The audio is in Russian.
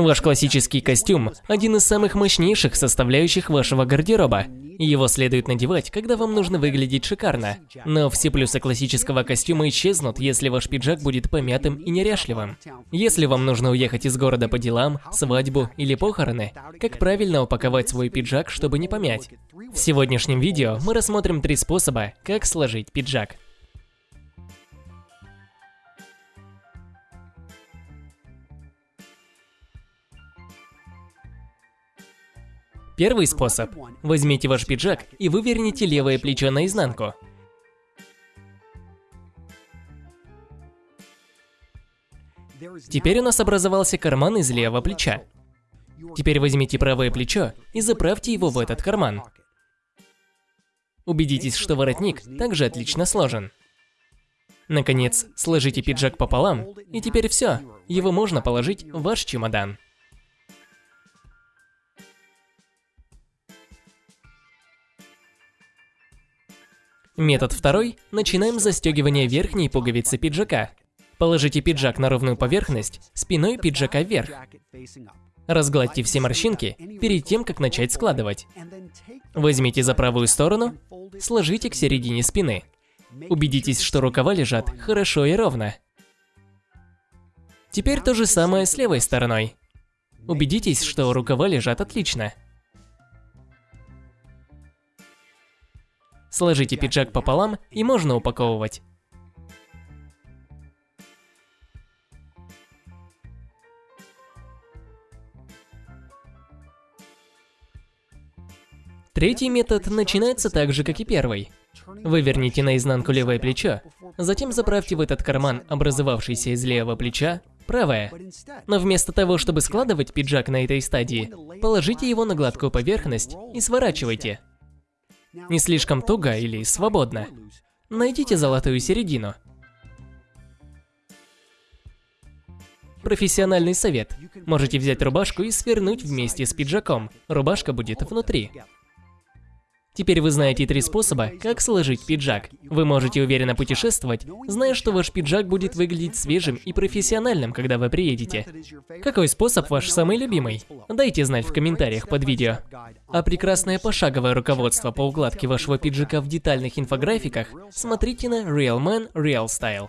Ваш классический костюм – один из самых мощнейших составляющих вашего гардероба. Его следует надевать, когда вам нужно выглядеть шикарно. Но все плюсы классического костюма исчезнут, если ваш пиджак будет помятым и неряшливым. Если вам нужно уехать из города по делам, свадьбу или похороны, как правильно упаковать свой пиджак, чтобы не помять? В сегодняшнем видео мы рассмотрим три способа, как сложить пиджак. Первый способ. Возьмите ваш пиджак и выверните левое плечо наизнанку. Теперь у нас образовался карман из левого плеча. Теперь возьмите правое плечо и заправьте его в этот карман. Убедитесь, что воротник также отлично сложен. Наконец, сложите пиджак пополам, и теперь все, его можно положить в ваш чемодан. Метод второй. Начинаем с застегивания верхней пуговицы пиджака. Положите пиджак на ровную поверхность, спиной пиджака вверх. Разгладьте все морщинки перед тем, как начать складывать. Возьмите за правую сторону, сложите к середине спины. Убедитесь, что рукава лежат хорошо и ровно. Теперь то же самое с левой стороной. Убедитесь, что рукава лежат отлично. Сложите пиджак пополам и можно упаковывать. Третий метод начинается так же, как и первый. Выверните наизнанку левое плечо, затем заправьте в этот карман, образовавшийся из левого плеча, правое. Но вместо того, чтобы складывать пиджак на этой стадии, положите его на гладкую поверхность и сворачивайте. Не слишком туго или свободно. Найдите золотую середину. Профессиональный совет. Можете взять рубашку и свернуть вместе с пиджаком. Рубашка будет внутри. Теперь вы знаете три способа, как сложить пиджак. Вы можете уверенно путешествовать, зная, что ваш пиджак будет выглядеть свежим и профессиональным, когда вы приедете. Какой способ ваш самый любимый? Дайте знать в комментариях под видео. А прекрасное пошаговое руководство по укладке вашего пиджака в детальных инфографиках смотрите на Real Man Real Style.